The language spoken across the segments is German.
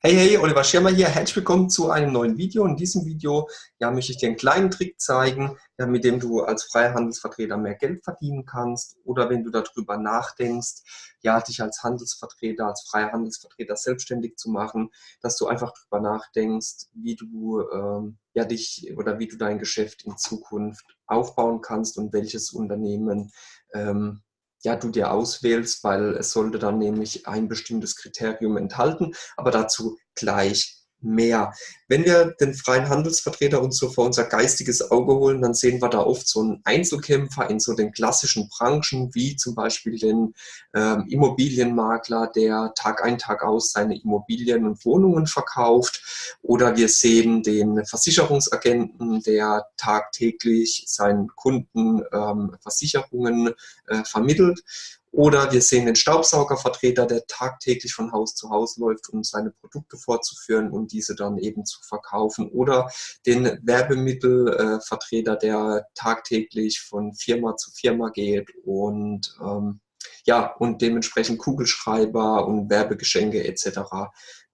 Hey, hey, Oliver Schirmer hier. Herzlich willkommen zu einem neuen Video. In diesem Video ja, möchte ich dir einen kleinen Trick zeigen, ja, mit dem du als freier Handelsvertreter mehr Geld verdienen kannst oder wenn du darüber nachdenkst, ja, dich als Handelsvertreter, als freier Handelsvertreter selbstständig zu machen, dass du einfach darüber nachdenkst, wie du ähm, ja, dich oder wie du dein Geschäft in Zukunft aufbauen kannst und welches Unternehmen ähm, ja, du dir auswählst, weil es sollte dann nämlich ein bestimmtes Kriterium enthalten, aber dazu gleich mehr. Wenn wir den freien Handelsvertreter uns so vor unser geistiges Auge holen, dann sehen wir da oft so einen Einzelkämpfer in so den klassischen Branchen, wie zum Beispiel den ähm, Immobilienmakler, der Tag ein, Tag aus seine Immobilien und Wohnungen verkauft. Oder wir sehen den Versicherungsagenten, der tagtäglich seinen Kunden ähm, Versicherungen äh, vermittelt. Oder wir sehen den Staubsaugervertreter, der tagtäglich von Haus zu Haus läuft, um seine Produkte vorzuführen und diese dann eben zu verkaufen. Oder den Werbemittelvertreter, der tagtäglich von Firma zu Firma geht und ähm, ja, und dementsprechend Kugelschreiber und Werbegeschenke etc.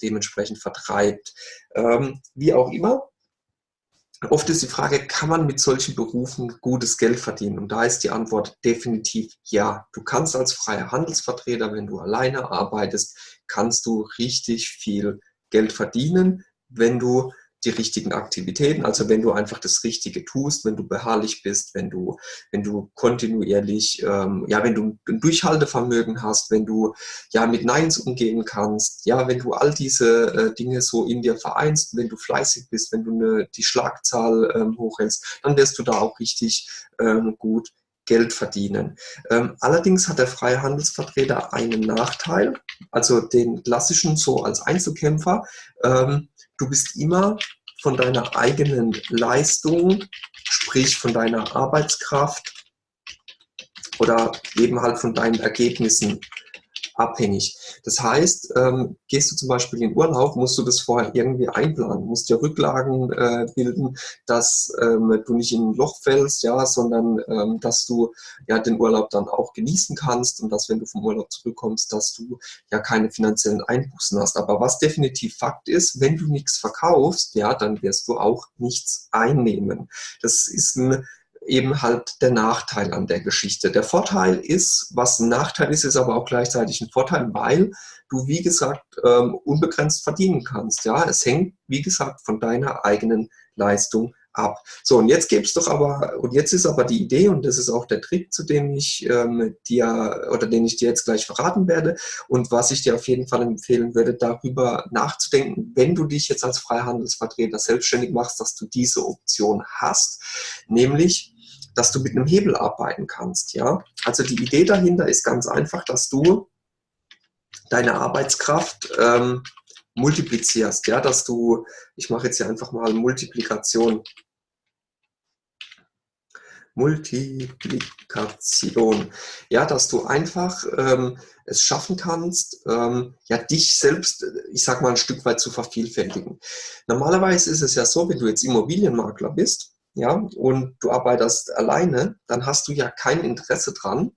dementsprechend vertreibt. Ähm, wie auch immer, Oft ist die Frage, kann man mit solchen Berufen gutes Geld verdienen? Und da ist die Antwort definitiv ja. Du kannst als freier Handelsvertreter, wenn du alleine arbeitest, kannst du richtig viel Geld verdienen, wenn du die richtigen Aktivitäten. Also wenn du einfach das Richtige tust, wenn du beharrlich bist, wenn du, wenn du kontinuierlich, ähm, ja, wenn du ein Durchhaltevermögen hast, wenn du ja mit Neins umgehen kannst, ja, wenn du all diese äh, Dinge so in dir vereinst, wenn du fleißig bist, wenn du eine, die Schlagzahl ähm, hochhältst, dann wirst du da auch richtig ähm, gut Geld verdienen. Ähm, allerdings hat der freie Handelsvertreter einen Nachteil, also den klassischen so als Einzelkämpfer. Ähm, du bist immer von deiner eigenen Leistung, sprich von deiner Arbeitskraft oder eben halt von deinen Ergebnissen abhängig. Das heißt, ähm, gehst du zum Beispiel in Urlaub, musst du das vorher irgendwie einplanen, musst dir Rücklagen äh, bilden, dass ähm, du nicht in ein Loch fällst, ja, sondern ähm, dass du ja den Urlaub dann auch genießen kannst und dass, wenn du vom Urlaub zurückkommst, dass du ja keine finanziellen Einbußen hast. Aber was definitiv Fakt ist, wenn du nichts verkaufst, ja, dann wirst du auch nichts einnehmen. Das ist ein eben halt der Nachteil an der Geschichte. Der Vorteil ist, was ein Nachteil ist, ist aber auch gleichzeitig ein Vorteil, weil du, wie gesagt, ähm, unbegrenzt verdienen kannst. Ja, Es hängt, wie gesagt, von deiner eigenen Leistung ab. So, und jetzt gibt's doch aber, und jetzt ist aber die Idee, und das ist auch der Trick, zu dem ich ähm, dir, oder den ich dir jetzt gleich verraten werde, und was ich dir auf jeden Fall empfehlen würde, darüber nachzudenken, wenn du dich jetzt als Freihandelsvertreter selbstständig machst, dass du diese Option hast, nämlich dass du mit einem Hebel arbeiten kannst. Ja? Also die Idee dahinter ist ganz einfach, dass du deine Arbeitskraft ähm, multiplizierst, ja, dass du, ich mache jetzt hier einfach mal Multiplikation, Multiplikation, ja, dass du einfach ähm, es schaffen kannst, ähm, ja, dich selbst, ich sag mal, ein Stück weit zu vervielfältigen. Normalerweise ist es ja so, wenn du jetzt Immobilienmakler bist, ja, und du arbeitest alleine, dann hast du ja kein Interesse dran,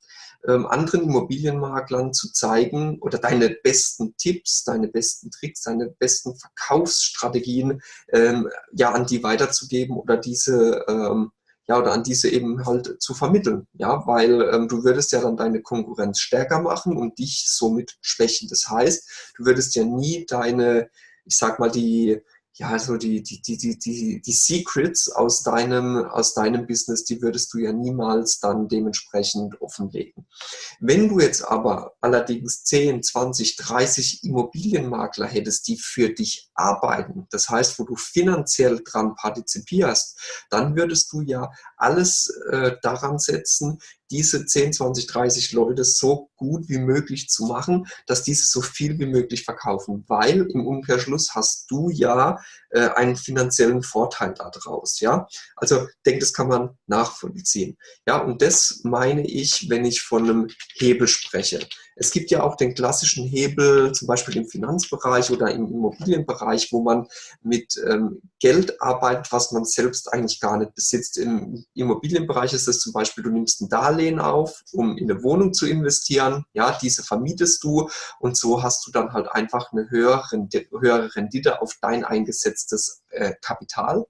ähm, anderen Immobilienmaklern zu zeigen oder deine besten Tipps, deine besten Tricks, deine besten Verkaufsstrategien ähm, ja an die weiterzugeben oder diese ähm, ja oder an diese eben halt zu vermitteln, ja, weil ähm, du würdest ja dann deine Konkurrenz stärker machen und dich somit schwächen. Das heißt, du würdest ja nie deine, ich sag mal die ja, also die, die, die, die, die, die Secrets aus deinem, aus deinem Business, die würdest du ja niemals dann dementsprechend offenlegen. Wenn du jetzt aber allerdings 10, 20, 30 Immobilienmakler hättest, die für dich arbeiten, das heißt, wo du finanziell dran partizipierst, dann würdest du ja alles äh, daran setzen, diese 10, 20, 30 Leute so gut wie möglich zu machen, dass diese so viel wie möglich verkaufen, weil im Umkehrschluss hast du ja äh, einen finanziellen Vorteil daraus. Ja? Also denke, das kann man nachvollziehen. Ja, und das meine ich, wenn ich von einem Hebel spreche. Es gibt ja auch den klassischen Hebel, zum Beispiel im Finanzbereich oder im Immobilienbereich, wo man mit ähm, Geld arbeitet, was man selbst eigentlich gar nicht besitzt. Im Immobilienbereich ist es zum Beispiel, du nimmst ein Darlehen auf, um in eine Wohnung zu investieren. Ja, diese vermietest du und so hast du dann halt einfach eine höhere, Rendite auf dein eingesetztes äh, Kapital,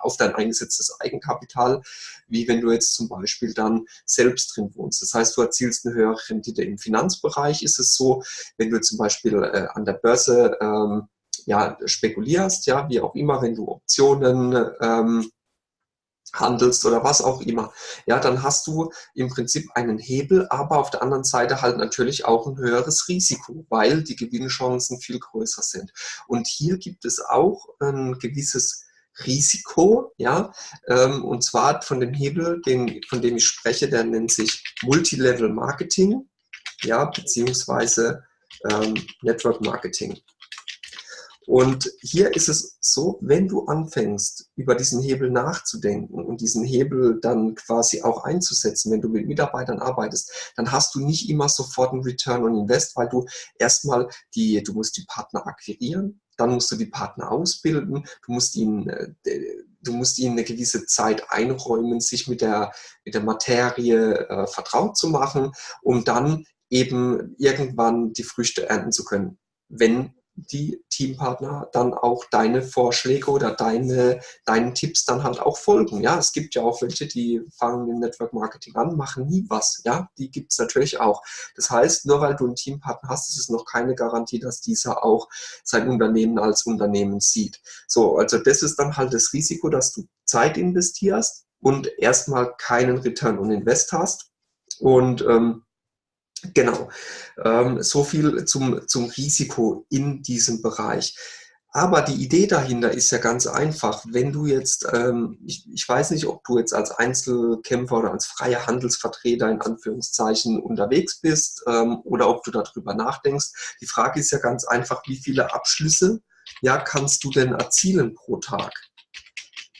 auf dein eingesetztes Eigenkapital, wie wenn du jetzt zum Beispiel dann selbst drin wohnst. Das heißt, du erzielst eine höhere Rendite. Im Finanzbereich ist es so, wenn du zum Beispiel äh, an der Börse ähm, ja, spekulierst, ja, wie auch immer, wenn du Optionen ähm, handelst oder was auch immer, ja, dann hast du im Prinzip einen Hebel, aber auf der anderen Seite halt natürlich auch ein höheres Risiko, weil die Gewinnchancen viel größer sind. Und hier gibt es auch ein gewisses Risiko, ja, ähm, und zwar von dem Hebel, den, von dem ich spreche, der nennt sich Multilevel Marketing, ja, beziehungsweise ähm, Network Marketing. Und hier ist es so, wenn du anfängst, über diesen Hebel nachzudenken und diesen Hebel dann quasi auch einzusetzen, wenn du mit Mitarbeitern arbeitest, dann hast du nicht immer sofort einen Return on Invest, weil du erstmal die, du musst die Partner akquirieren, dann musst du die Partner ausbilden, du musst ihnen, äh, du musst ihnen eine gewisse Zeit einräumen, sich mit der, mit der Materie äh, vertraut zu machen, um dann eben irgendwann die Früchte ernten zu können, wenn die Teampartner dann auch deine Vorschläge oder deine, deinen Tipps dann halt auch folgen. Ja, es gibt ja auch welche, die fangen im Network Marketing an, machen nie was. Ja, die gibt es natürlich auch. Das heißt, nur weil du einen Teampartner hast, ist es noch keine Garantie, dass dieser auch sein Unternehmen als Unternehmen sieht. So, also das ist dann halt das Risiko, dass du Zeit investierst und erstmal keinen Return on Invest hast. Und ähm, Genau, ähm, so viel zum, zum Risiko in diesem Bereich. Aber die Idee dahinter ist ja ganz einfach. Wenn du jetzt, ähm, ich, ich, weiß nicht, ob du jetzt als Einzelkämpfer oder als freier Handelsvertreter in Anführungszeichen unterwegs bist ähm, oder ob du darüber nachdenkst. Die Frage ist ja ganz einfach, wie viele Abschlüsse ja, kannst du denn erzielen pro Tag?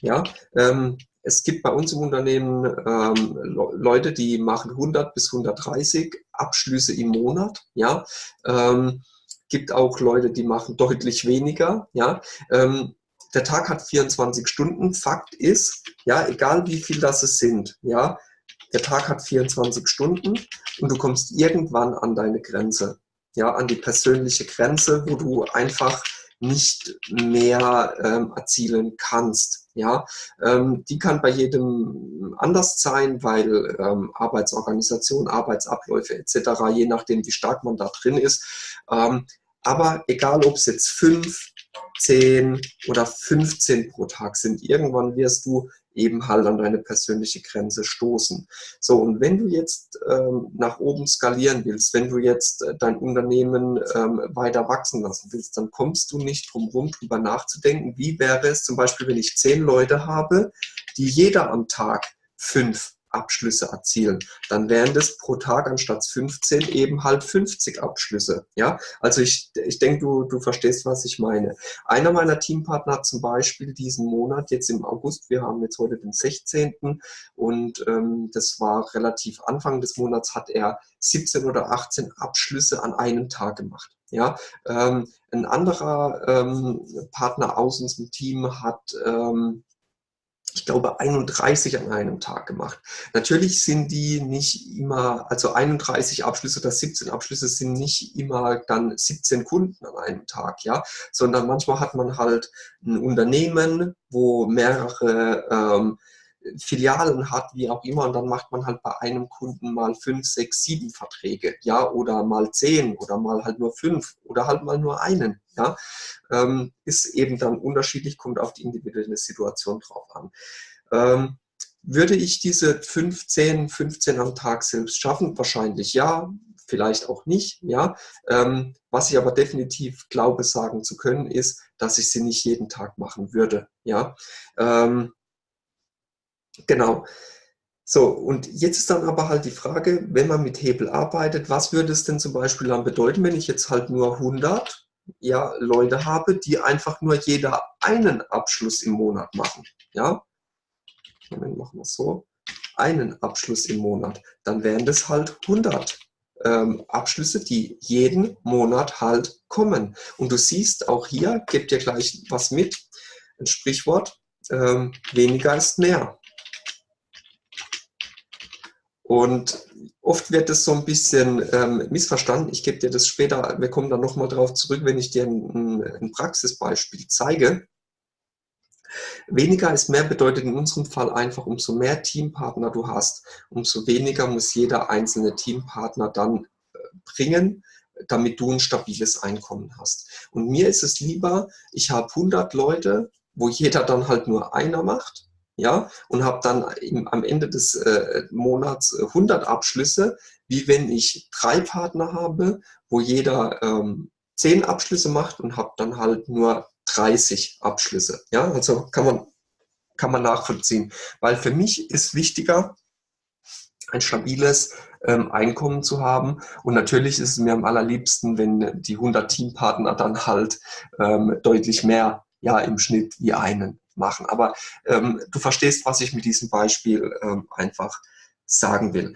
Ja, ähm, es gibt bei uns im Unternehmen ähm, Leute, die machen 100 bis 130 Abschlüsse im Monat. Ja, ähm, gibt auch Leute, die machen deutlich weniger. Ja, ähm, der Tag hat 24 Stunden. Fakt ist, ja, egal wie viel das es sind, ja, der Tag hat 24 Stunden und du kommst irgendwann an deine Grenze, ja, an die persönliche Grenze, wo du einfach nicht mehr ähm, erzielen kannst. Ja, ähm, die kann bei jedem anders sein, weil ähm, Arbeitsorganisation, Arbeitsabläufe etc., je nachdem, wie stark man da drin ist. Ähm, aber egal, ob es jetzt fünf, zehn oder 15 pro Tag sind, irgendwann wirst du eben halt an deine persönliche Grenze stoßen. So, und wenn du jetzt ähm, nach oben skalieren willst, wenn du jetzt äh, dein Unternehmen ähm, weiter wachsen lassen willst, dann kommst du nicht drum herum, drüber nachzudenken, wie wäre es zum Beispiel, wenn ich zehn Leute habe, die jeder am Tag fünf Abschlüsse erzielen. Dann wären das pro Tag anstatt 15 eben halt 50 Abschlüsse. Ja, also ich, ich denke, du, du verstehst, was ich meine. Einer meiner Teampartner hat zum Beispiel diesen Monat, jetzt im August, wir haben jetzt heute den 16. und ähm, das war relativ Anfang des Monats, hat er 17 oder 18 Abschlüsse an einem Tag gemacht. Ja, ähm, ein anderer ähm, Partner aus unserem Team hat ähm, ich glaube, 31 an einem Tag gemacht. Natürlich sind die nicht immer, also 31 Abschlüsse oder 17 Abschlüsse sind nicht immer dann 17 Kunden an einem Tag, ja, sondern manchmal hat man halt ein Unternehmen, wo mehrere ähm, Filialen hat, wie auch immer, und dann macht man halt bei einem Kunden mal fünf, sechs, sieben Verträge, ja, oder mal zehn oder mal halt nur fünf oder halt mal nur einen, ja, ähm, ist eben dann unterschiedlich, kommt auf die individuelle Situation drauf an. Ähm, würde ich diese 15, 15 am Tag selbst schaffen? Wahrscheinlich ja, vielleicht auch nicht. Ja, ähm, was ich aber definitiv glaube sagen zu können, ist, dass ich sie nicht jeden Tag machen würde. Ja, ähm, Genau. So, und jetzt ist dann aber halt die Frage, wenn man mit Hebel arbeitet, was würde es denn zum Beispiel dann bedeuten, wenn ich jetzt halt nur 100 ja, Leute habe, die einfach nur jeder einen Abschluss im Monat machen. Ja, Moment, machen wir so. Einen Abschluss im Monat. Dann wären das halt 100 ähm, Abschlüsse, die jeden Monat halt kommen. Und du siehst auch hier, gebt dir gleich was mit, ein Sprichwort, ähm, weniger ist mehr. Und oft wird es so ein bisschen ähm, missverstanden. Ich gebe dir das später, wir kommen dann nochmal darauf zurück, wenn ich dir ein, ein Praxisbeispiel zeige. Weniger ist mehr bedeutet in unserem Fall einfach, umso mehr Teampartner du hast, umso weniger muss jeder einzelne Teampartner dann äh, bringen, damit du ein stabiles Einkommen hast. Und mir ist es lieber, ich habe 100 Leute, wo jeder dann halt nur einer macht, ja, und habe dann im, am Ende des äh, Monats 100 äh, Abschlüsse, wie wenn ich drei Partner habe, wo jeder ähm, 10 Abschlüsse macht und habe dann halt nur 30 Abschlüsse. Ja, also kann man, kann man nachvollziehen. Weil für mich ist wichtiger, ein stabiles ähm, Einkommen zu haben. Und natürlich ist es mir am allerliebsten, wenn die 100 Teampartner dann halt ähm, deutlich mehr ja im Schnitt wie einen machen. Aber ähm, du verstehst, was ich mit diesem Beispiel ähm, einfach sagen will.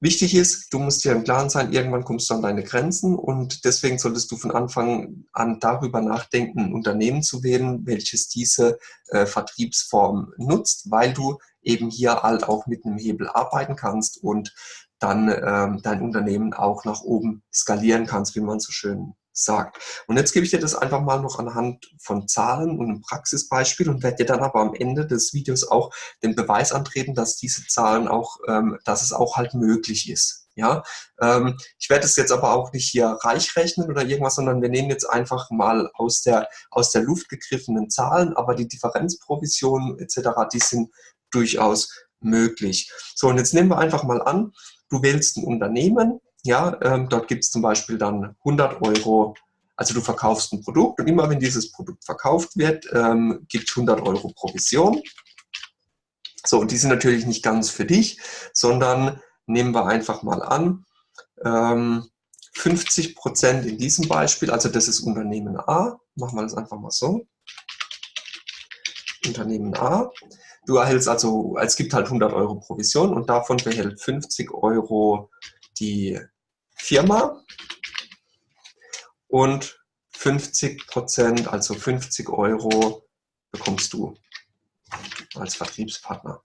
Wichtig ist, du musst dir im Klaren sein, irgendwann kommst du an deine Grenzen und deswegen solltest du von Anfang an darüber nachdenken, ein Unternehmen zu wählen, welches diese äh, Vertriebsform nutzt, weil du eben hier halt auch mit einem Hebel arbeiten kannst und dann ähm, dein Unternehmen auch nach oben skalieren kannst, wie man so schön sagt. Und jetzt gebe ich dir das einfach mal noch anhand von Zahlen und einem Praxisbeispiel und werde dir dann aber am Ende des Videos auch den Beweis antreten, dass diese Zahlen auch, ähm, dass es auch halt möglich ist. Ja, ähm, ich werde es jetzt aber auch nicht hier reich rechnen oder irgendwas, sondern wir nehmen jetzt einfach mal aus der, aus der Luft gegriffenen Zahlen, aber die Differenzprovisionen etc., die sind durchaus möglich. So, und jetzt nehmen wir einfach mal an, du wählst ein Unternehmen, ja, ähm, dort gibt es zum Beispiel dann 100 Euro, also du verkaufst ein Produkt und immer wenn dieses Produkt verkauft wird, ähm, gibt es 100 Euro Provision. So, und die sind natürlich nicht ganz für dich, sondern nehmen wir einfach mal an, ähm, 50 Prozent in diesem Beispiel, also das ist Unternehmen A, machen wir das einfach mal so. Unternehmen A. Du erhältst also, es gibt halt 100 Euro Provision und davon behält 50 Euro die Firma und 50 Prozent, also 50 Euro bekommst du als Vertriebspartner.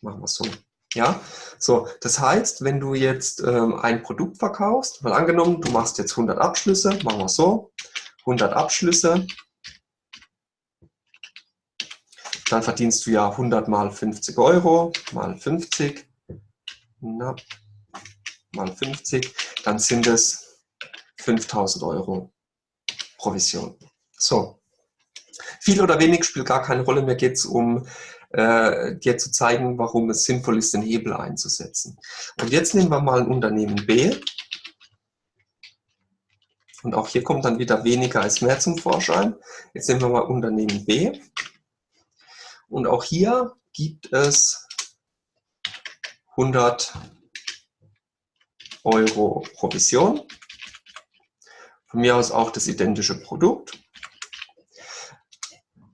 Machen wir es so. Ja, so, das heißt, wenn du jetzt ähm, ein Produkt verkaufst, mal angenommen, du machst jetzt 100 Abschlüsse, machen wir es so, 100 Abschlüsse, dann verdienst du ja 100 mal 50 Euro, mal 50, na, mal 50, dann sind es 5000 Euro Provision. So, viel oder wenig spielt gar keine Rolle, mir geht es um äh, dir zu zeigen, warum es sinnvoll ist, den Hebel einzusetzen. Und jetzt nehmen wir mal ein Unternehmen B. Und auch hier kommt dann wieder weniger als mehr zum Vorschein. Jetzt nehmen wir mal Unternehmen B. Und auch hier gibt es 100 Euro Provision. Von mir aus auch das identische Produkt.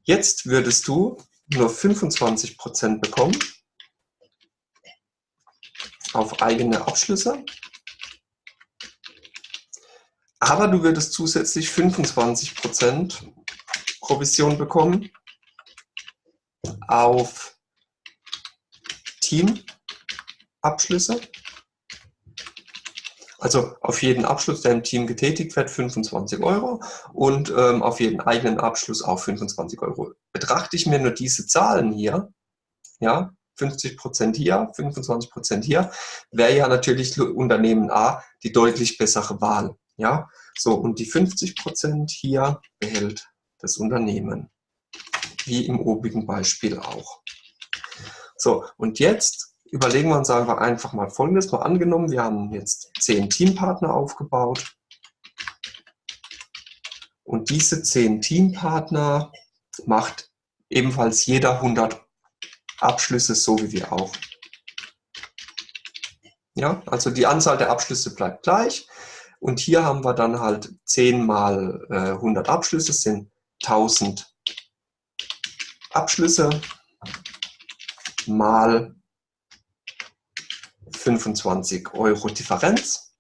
Jetzt würdest du nur 25% bekommen auf eigene Abschlüsse. Aber du würdest zusätzlich 25% Provision bekommen auf Teamabschlüsse. Also auf jeden Abschluss, der im Team getätigt wird, 25 Euro und ähm, auf jeden eigenen Abschluss auch 25 Euro. Betrachte ich mir nur diese Zahlen hier, ja, 50 Prozent hier, 25 Prozent hier, wäre ja natürlich Unternehmen A die deutlich bessere Wahl. Ja, so und die 50 Prozent hier behält das Unternehmen, wie im obigen Beispiel auch. So, und jetzt überlegen wir uns einfach mal Folgendes. Mal angenommen, wir haben jetzt zehn Teampartner aufgebaut. Und diese zehn Teampartner macht ebenfalls jeder 100 Abschlüsse, so wie wir auch. Ja, also die Anzahl der Abschlüsse bleibt gleich. Und hier haben wir dann halt 10 mal äh, 100 Abschlüsse, sind 1000 Abschlüsse mal 25 Euro Differenz.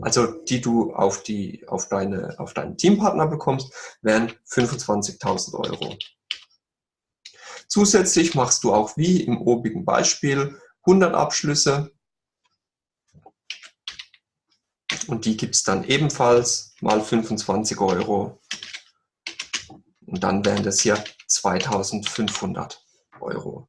also die du auf, die, auf, deine, auf deinen Teampartner bekommst, wären 25.000 Euro. Zusätzlich machst du auch wie im obigen Beispiel 100 Abschlüsse und die gibt es dann ebenfalls mal 25 Euro und dann wären das hier 2500 Euro.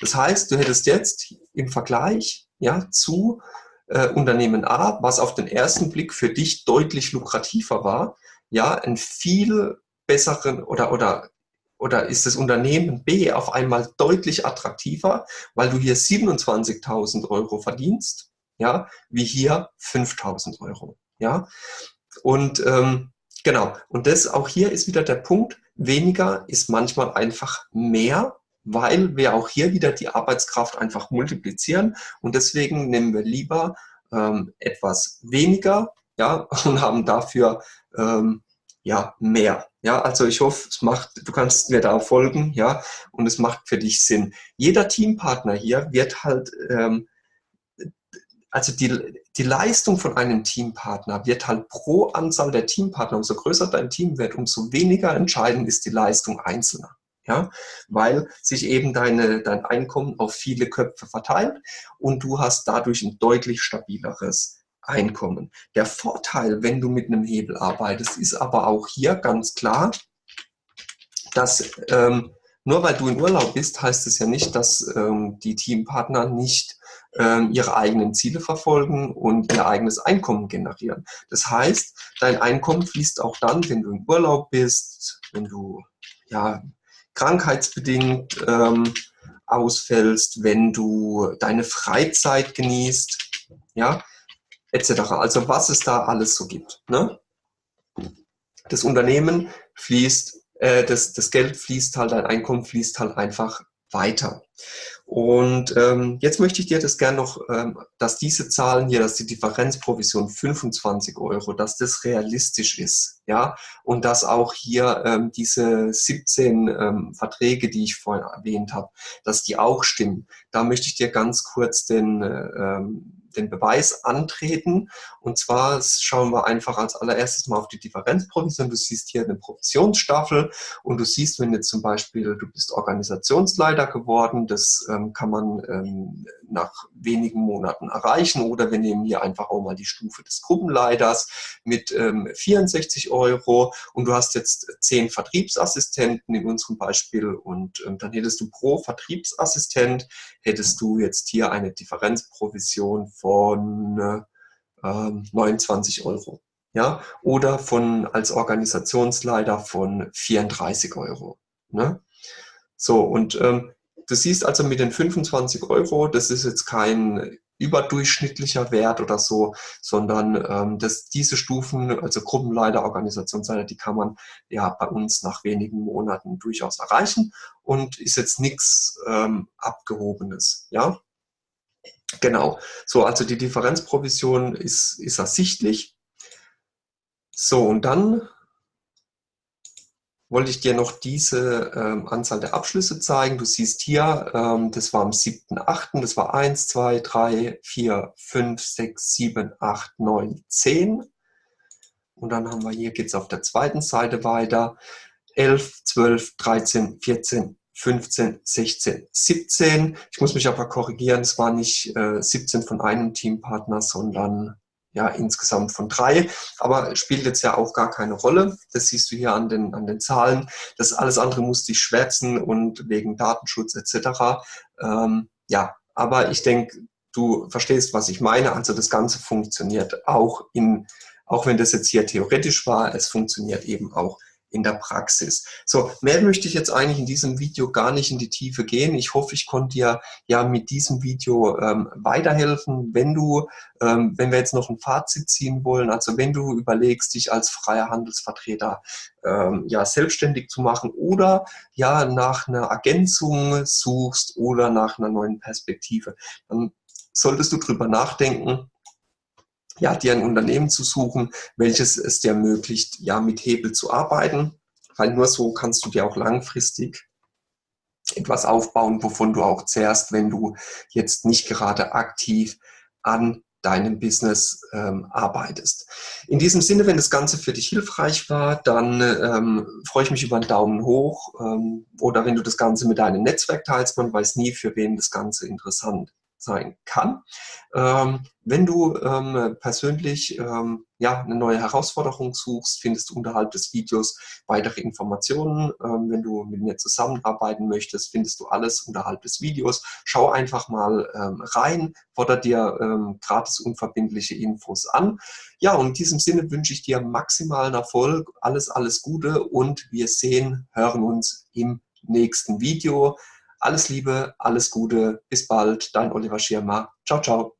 Das heißt, du hättest jetzt im Vergleich ja, zu äh, Unternehmen A, was auf den ersten Blick für dich deutlich lukrativer war, ja, einen viel besseren oder, oder, oder ist das Unternehmen B auf einmal deutlich attraktiver, weil du hier 27.000 Euro verdienst, ja, wie hier 5.000 Euro, ja. Und ähm, genau, und das auch hier ist wieder der Punkt, weniger ist manchmal einfach mehr weil wir auch hier wieder die Arbeitskraft einfach multiplizieren und deswegen nehmen wir lieber ähm, etwas weniger ja, und haben dafür ähm, ja, mehr. Ja, also ich hoffe, es macht, du kannst mir da folgen, ja, und es macht für dich Sinn. Jeder Teampartner hier wird halt, ähm, also die, die Leistung von einem Teampartner wird halt pro Anzahl der Teampartner, umso größer dein Team wird, umso weniger entscheidend ist die Leistung Einzelner ja, weil sich eben deine, dein Einkommen auf viele Köpfe verteilt und du hast dadurch ein deutlich stabileres Einkommen. Der Vorteil, wenn du mit einem Hebel arbeitest, ist aber auch hier ganz klar, dass ähm, nur weil du in Urlaub bist, heißt es ja nicht, dass ähm, die Teampartner nicht ähm, ihre eigenen Ziele verfolgen und ihr eigenes Einkommen generieren. Das heißt, dein Einkommen fließt auch dann, wenn du in Urlaub bist, wenn du ja, krankheitsbedingt ähm, ausfällst, wenn du deine Freizeit genießt, ja, etc. Also was es da alles so gibt. Ne? Das Unternehmen fließt, äh, das, das Geld fließt halt, dein Einkommen fließt halt einfach weiter. Und ähm, jetzt möchte ich dir das gerne noch, ähm, dass diese Zahlen hier, dass die Differenzprovision 25 Euro, dass das realistisch ist, ja, und dass auch hier ähm, diese 17 ähm, Verträge, die ich vorhin erwähnt habe, dass die auch stimmen. Da möchte ich dir ganz kurz den, äh, ähm, den Beweis antreten. Und zwar schauen wir einfach als allererstes mal auf die Differenzprovision. Du siehst hier eine Provisionsstaffel und du siehst, wenn jetzt zum Beispiel, du bist Organisationsleiter geworden, das ähm, kann man ähm, nach wenigen Monaten erreichen oder wir nehmen hier einfach auch mal die Stufe des Gruppenleiters mit ähm, 64 Euro und du hast jetzt zehn Vertriebsassistenten in unserem Beispiel und ähm, dann hättest du pro Vertriebsassistent hättest du jetzt hier eine Differenzprovision von äh, 29 Euro. Ja, oder von als Organisationsleiter von 34 Euro. Ne? So, und ähm, du siehst also mit den 25 Euro, das ist jetzt kein überdurchschnittlicher Wert oder so, sondern ähm, dass diese Stufen, also Gruppenleiter, Organisationsleiter, die kann man ja bei uns nach wenigen Monaten durchaus erreichen und ist jetzt nichts ähm, Abgehobenes. Ja, Genau, so also die Differenzprovision ist, ist ersichtlich. So, und dann wollte ich dir noch diese ähm, Anzahl der Abschlüsse zeigen. Du siehst hier, ähm, das war am 7.8., das war 1, 2, 3, 4, 5, 6, 7, 8, 9, 10. Und dann haben wir hier, geht es auf der zweiten Seite weiter, 11, 12, 13, 14, 15, 16, 17. Ich muss mich aber korrigieren, es war nicht äh, 17 von einem Teampartner, sondern ja insgesamt von drei. Aber spielt jetzt ja auch gar keine Rolle. Das siehst du hier an den, an den Zahlen. Das alles andere musste ich schwärzen und wegen Datenschutz etc. Ähm, ja, aber ich denke, du verstehst, was ich meine. Also das Ganze funktioniert auch in, auch wenn das jetzt hier theoretisch war, es funktioniert eben auch in der Praxis. So, mehr möchte ich jetzt eigentlich in diesem Video gar nicht in die Tiefe gehen. Ich hoffe, ich konnte dir ja mit diesem Video ähm, weiterhelfen. Wenn du, ähm, wenn wir jetzt noch ein Fazit ziehen wollen, also wenn du überlegst, dich als freier Handelsvertreter ähm, ja selbstständig zu machen oder ja nach einer Ergänzung suchst oder nach einer neuen Perspektive, dann solltest du drüber nachdenken, ja, dir ein Unternehmen zu suchen, welches es dir ermöglicht, ja, mit Hebel zu arbeiten, weil nur so kannst du dir auch langfristig etwas aufbauen, wovon du auch zehrst, wenn du jetzt nicht gerade aktiv an deinem Business ähm, arbeitest. In diesem Sinne, wenn das Ganze für dich hilfreich war, dann ähm, freue ich mich über einen Daumen hoch ähm, oder wenn du das Ganze mit deinem Netzwerk teilst. Man weiß nie, für wen das Ganze interessant sein kann. Ähm, wenn du ähm, persönlich ähm, ja, eine neue Herausforderung suchst, findest du unterhalb des Videos weitere Informationen. Ähm, wenn du mit mir zusammenarbeiten möchtest, findest du alles unterhalb des Videos. Schau einfach mal ähm, rein, fordere dir ähm, gratis unverbindliche Infos an. Ja, und in diesem Sinne wünsche ich dir maximalen Erfolg, alles, alles Gute und wir sehen, hören uns im nächsten Video. Alles Liebe, alles Gute, bis bald, dein Oliver Schirmer. Ciao, ciao.